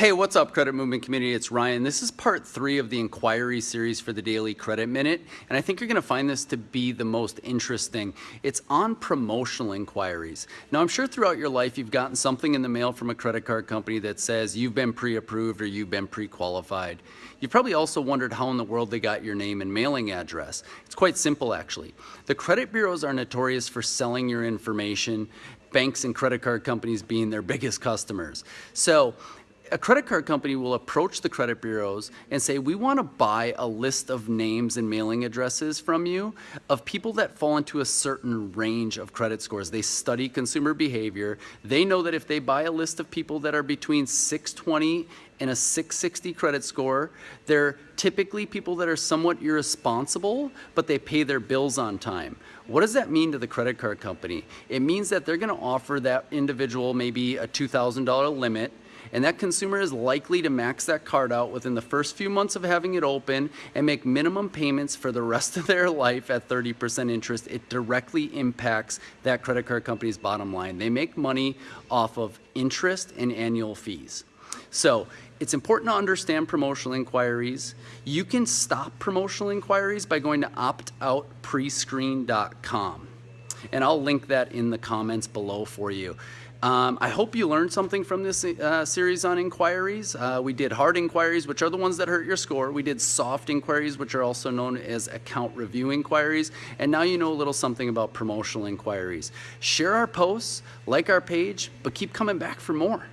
Hey, what's up, Credit Movement community? It's Ryan. This is part three of the inquiry series for the Daily Credit Minute, and I think you're going to find this to be the most interesting. It's on promotional inquiries. Now, I'm sure throughout your life you've gotten something in the mail from a credit card company that says you've been pre-approved or you've been pre-qualified. You've probably also wondered how in the world they got your name and mailing address. It's quite simple, actually. The credit bureaus are notorious for selling your information, banks and credit card companies being their biggest customers. So a credit card company will approach the credit bureaus and say, we want to buy a list of names and mailing addresses from you of people that fall into a certain range of credit scores. They study consumer behavior. They know that if they buy a list of people that are between 620 and a 660 credit score, they're typically people that are somewhat irresponsible, but they pay their bills on time. What does that mean to the credit card company? It means that they're going to offer that individual maybe a $2,000 limit and that consumer is likely to max that card out within the first few months of having it open and make minimum payments for the rest of their life at 30% interest. It directly impacts that credit card company's bottom line. They make money off of interest and annual fees. So it's important to understand promotional inquiries. You can stop promotional inquiries by going to optoutprescreen.com. And I'll link that in the comments below for you. Um, I hope you learned something from this uh, series on inquiries. Uh, we did hard inquiries, which are the ones that hurt your score. We did soft inquiries, which are also known as account review inquiries. And now you know a little something about promotional inquiries. Share our posts, like our page, but keep coming back for more.